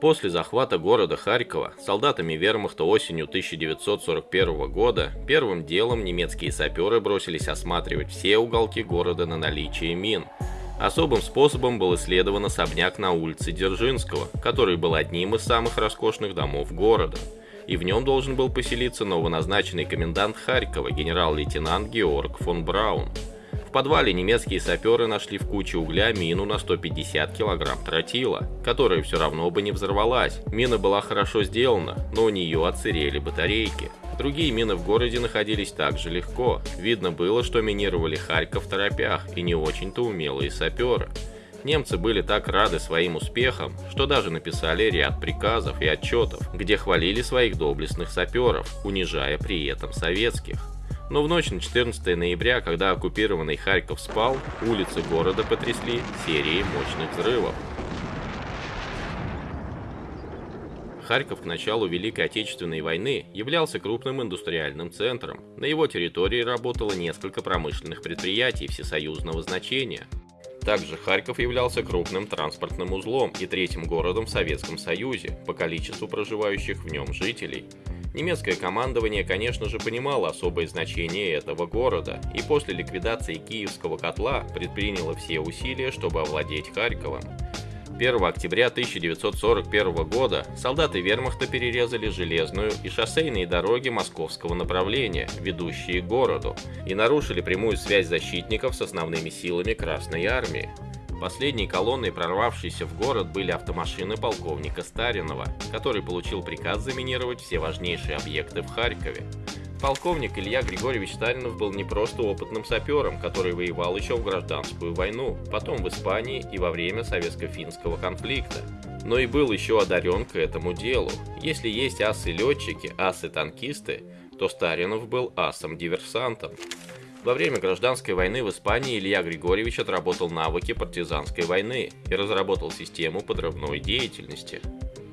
После захвата города Харькова солдатами вермахта осенью 1941 года первым делом немецкие саперы бросились осматривать все уголки города на наличие мин. Особым способом был исследован особняк на улице Дзержинского, который был одним из самых роскошных домов города. И в нем должен был поселиться новоназначенный комендант Харькова генерал-лейтенант Георг фон Браун. В подвале немецкие саперы нашли в куче угля мину на 150 килограмм тротила, которая все равно бы не взорвалась. Мина была хорошо сделана, но у нее отсырели батарейки. Другие мины в городе находились также легко. Видно было, что минировали Харьков в торопях и не очень-то умелые саперы. Немцы были так рады своим успехам, что даже написали ряд приказов и отчетов, где хвалили своих доблестных саперов, унижая при этом советских. Но в ночь на 14 ноября, когда оккупированный Харьков спал, улицы города потрясли серией мощных взрывов. Харьков к началу Великой Отечественной войны являлся крупным индустриальным центром. На его территории работало несколько промышленных предприятий всесоюзного значения. Также Харьков являлся крупным транспортным узлом и третьим городом в Советском Союзе по количеству проживающих в нем жителей. Немецкое командование, конечно же, понимало особое значение этого города и после ликвидации Киевского котла предприняло все усилия, чтобы овладеть Харьковом. 1 октября 1941 года солдаты вермахта перерезали железную и шоссейные дороги московского направления, ведущие к городу, и нарушили прямую связь защитников с основными силами Красной Армии. Последней колонной, прорвавшейся в город, были автомашины полковника Старинова, который получил приказ заминировать все важнейшие объекты в Харькове. Полковник Илья Григорьевич Старинов был не просто опытным сапером, который воевал еще в гражданскую войну, потом в Испании и во время советско-финского конфликта, но и был еще одарен к этому делу. Если есть асы-летчики, асы-танкисты, то Старинов был асом-диверсантом. Во время гражданской войны в Испании Илья Григорьевич отработал навыки партизанской войны и разработал систему подрывной деятельности.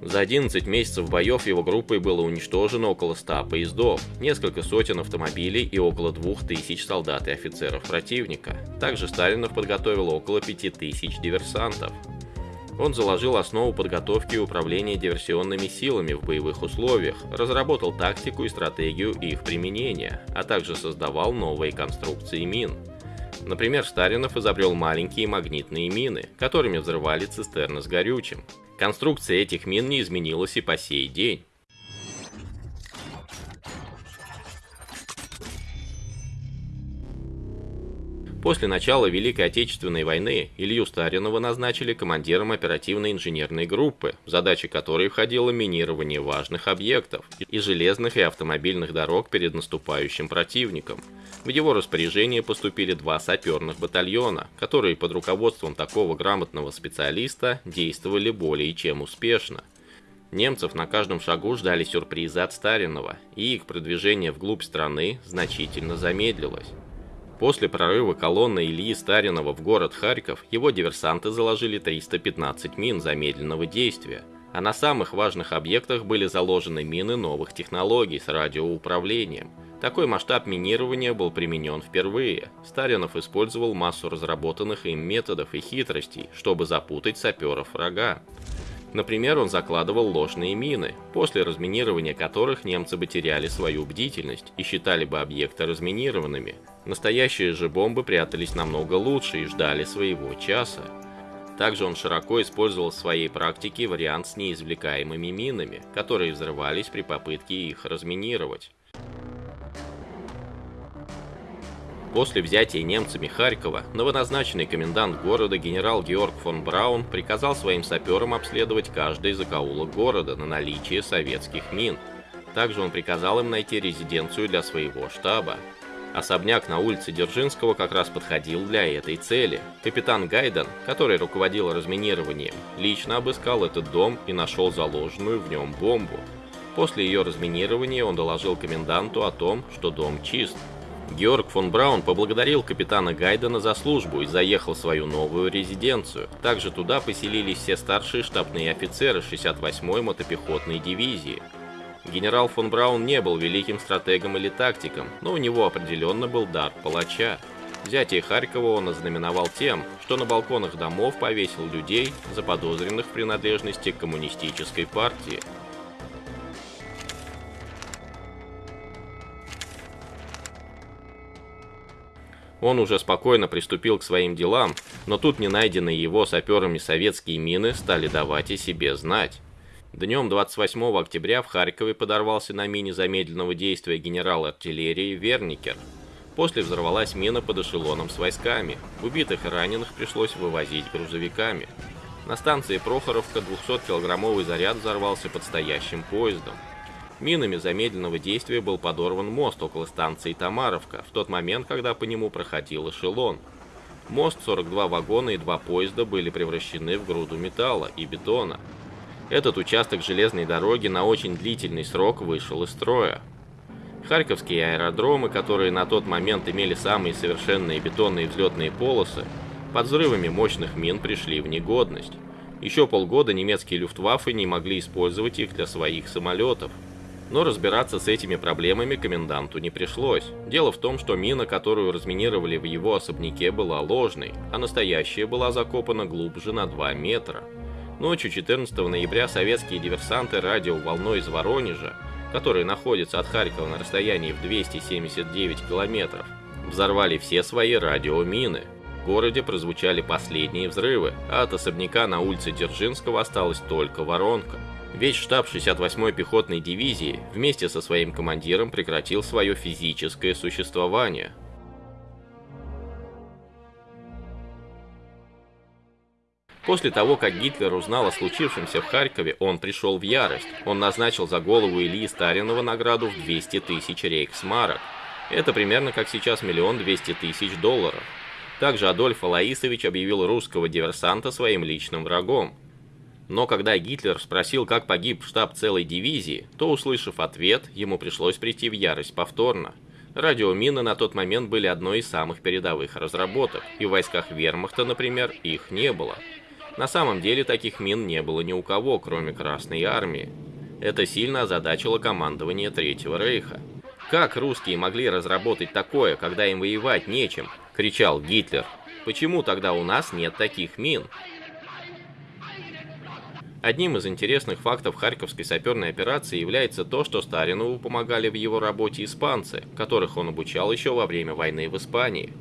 За 11 месяцев боев его группой было уничтожено около 100 поездов, несколько сотен автомобилей и около 2000 солдат и офицеров противника. Также Сталинов подготовил около 5000 диверсантов. Он заложил основу подготовки и управления диверсионными силами в боевых условиях, разработал тактику и стратегию их применения, а также создавал новые конструкции мин. Например, Старинов изобрел маленькие магнитные мины, которыми взрывали цистерны с горючим. Конструкция этих мин не изменилась и по сей день. После начала Великой Отечественной войны Илью Старинова назначили командиром оперативной инженерной группы, в задачи которой входило минирование важных объектов и железных и автомобильных дорог перед наступающим противником. В его распоряжение поступили два саперных батальона, которые под руководством такого грамотного специалиста действовали более чем успешно. Немцев на каждом шагу ждали сюрпризы от Старинова, и их продвижение вглубь страны значительно замедлилось. После прорыва колонны Ильи Старинова в город Харьков его диверсанты заложили 315 мин замедленного действия, а на самых важных объектах были заложены мины новых технологий с радиоуправлением. Такой масштаб минирования был применен впервые. Старинов использовал массу разработанных им методов и хитростей, чтобы запутать саперов врага. Например, он закладывал ложные мины, после разминирования которых немцы бы теряли свою бдительность и считали бы объекты разминированными. Настоящие же бомбы прятались намного лучше и ждали своего часа. Также он широко использовал в своей практике вариант с неизвлекаемыми минами, которые взрывались при попытке их разминировать. После взятия немцами Харькова, новоназначенный комендант города генерал Георг фон Браун приказал своим саперам обследовать каждый закоулок города на наличие советских мин. Также он приказал им найти резиденцию для своего штаба. Особняк на улице Дзержинского как раз подходил для этой цели. Капитан Гайден, который руководил разминированием, лично обыскал этот дом и нашел заложенную в нем бомбу. После ее разминирования он доложил коменданту о том, что дом чист. Георг фон Браун поблагодарил капитана Гайдена за службу и заехал в свою новую резиденцию. Также туда поселились все старшие штабные офицеры 68-й мотопехотной дивизии. Генерал фон Браун не был великим стратегом или тактиком, но у него определенно был дар палача. Взятие Харькова он ознаменовал тем, что на балконах домов повесил людей, заподозренных в принадлежности к коммунистической партии. Он уже спокойно приступил к своим делам, но тут не найденные его саперами советские мины стали давать о себе знать. Днем 28 октября в Харькове подорвался на мине замедленного действия генерал артиллерии Верникер. После взорвалась мина под эшелоном с войсками. Убитых и раненых пришлось вывозить грузовиками. На станции Прохоровка 200-килограммовый заряд взорвался под стоящим поездом. Минами замедленного действия был подорван мост около станции Тамаровка в тот момент, когда по нему проходил эшелон. Мост, 42 вагона и два поезда были превращены в груду металла и бетона. Этот участок железной дороги на очень длительный срок вышел из строя. Харьковские аэродромы, которые на тот момент имели самые совершенные бетонные взлетные полосы, под взрывами мощных мин пришли в негодность. Еще полгода немецкие люфтваффе не могли использовать их для своих самолетов. Но разбираться с этими проблемами коменданту не пришлось. Дело в том, что мина, которую разминировали в его особняке, была ложной, а настоящая была закопана глубже на 2 метра. Ночью 14 ноября советские диверсанты радиоволной из Воронежа, который находится от Харькова на расстоянии в 279 километров, взорвали все свои радиомины. В городе прозвучали последние взрывы, а от особняка на улице Дзержинского осталась только воронка. Весь штаб 68-й пехотной дивизии вместе со своим командиром прекратил свое физическое существование. После того, как Гитлер узнал о случившемся в Харькове, он пришел в ярость. Он назначил за голову Ильи Старинова награду в 200 тысяч рейхсмарок. Это примерно как сейчас миллион двести тысяч долларов. Также Адольф Алаисович объявил русского диверсанта своим личным врагом. Но когда Гитлер спросил, как погиб штаб целой дивизии, то, услышав ответ, ему пришлось прийти в ярость повторно. Радиомины на тот момент были одной из самых передовых разработок, и в войсках вермахта, например, их не было. На самом деле таких мин не было ни у кого, кроме Красной Армии. Это сильно озадачило командование Третьего Рейха. «Как русские могли разработать такое, когда им воевать нечем?» – кричал Гитлер. «Почему тогда у нас нет таких мин?» Одним из интересных фактов Харьковской саперной операции является то, что Старинову помогали в его работе испанцы, которых он обучал еще во время войны в Испании.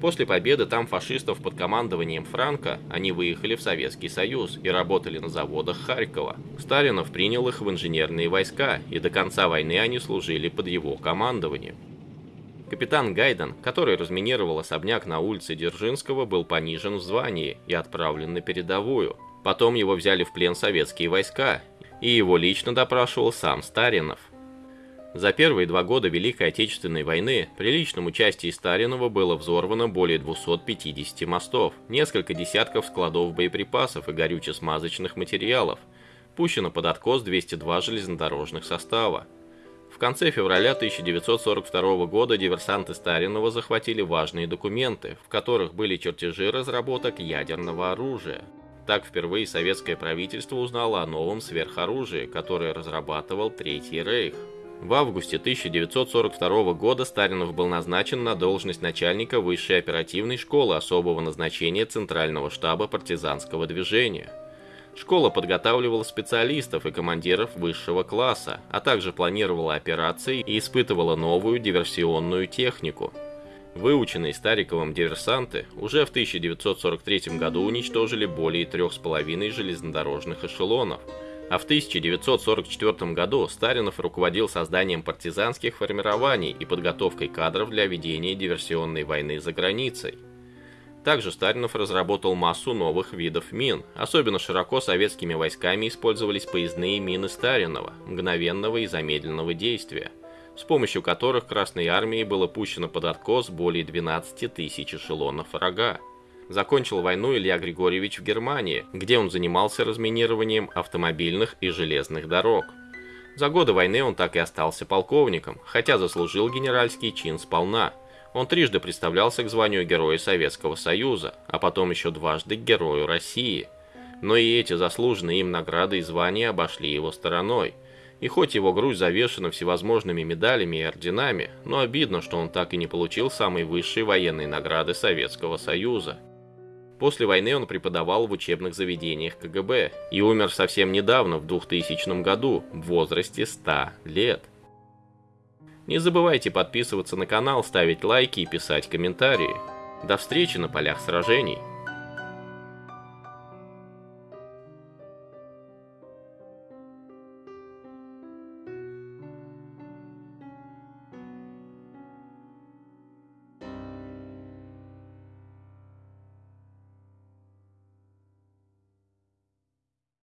После победы там фашистов под командованием Франка они выехали в Советский Союз и работали на заводах Харькова. Сталинов принял их в инженерные войска, и до конца войны они служили под его командованием. Капитан Гайден, который разминировал особняк на улице Дзержинского, был понижен в звании и отправлен на передовую – Потом его взяли в плен советские войска, и его лично допрашивал сам Старинов. За первые два года Великой Отечественной войны при личном участии Старинова было взорвано более 250 мостов, несколько десятков складов боеприпасов и горюче-смазочных материалов, пущено под откос 202 железнодорожных состава. Конце февраля 1942 года диверсанты Старинова захватили важные документы, в которых были чертежи разработок ядерного оружия. Так впервые советское правительство узнало о новом сверхоружии, которое разрабатывал Третий Рейх. В августе 1942 года Старинов был назначен на должность начальника высшей оперативной школы особого назначения Центрального штаба партизанского движения. Школа подготавливала специалистов и командиров высшего класса, а также планировала операции и испытывала новую диверсионную технику – Выученные Стариковым диверсанты уже в 1943 году уничтожили более 3,5 железнодорожных эшелонов, а в 1944 году Старинов руководил созданием партизанских формирований и подготовкой кадров для ведения диверсионной войны за границей. Также Старинов разработал массу новых видов мин. Особенно широко советскими войсками использовались поездные мины Старинова, мгновенного и замедленного действия – с помощью которых Красной Армии было пущено под откос более 12 тысяч эшелонов врага. Закончил войну Илья Григорьевич в Германии, где он занимался разминированием автомобильных и железных дорог. За годы войны он так и остался полковником, хотя заслужил генеральский чин сполна. Он трижды представлялся к званию Героя Советского Союза, а потом еще дважды к Герою России. Но и эти заслуженные им награды и звания обошли его стороной – И хоть его грудь завешена всевозможными медалями и орденами, но обидно, что он так и не получил самой высшей военной награды Советского Союза. После войны он преподавал в учебных заведениях КГБ и умер совсем недавно, в 2000 году, в возрасте 100 лет. Не забывайте подписываться на канал, ставить лайки и писать комментарии. До встречи на полях сражений!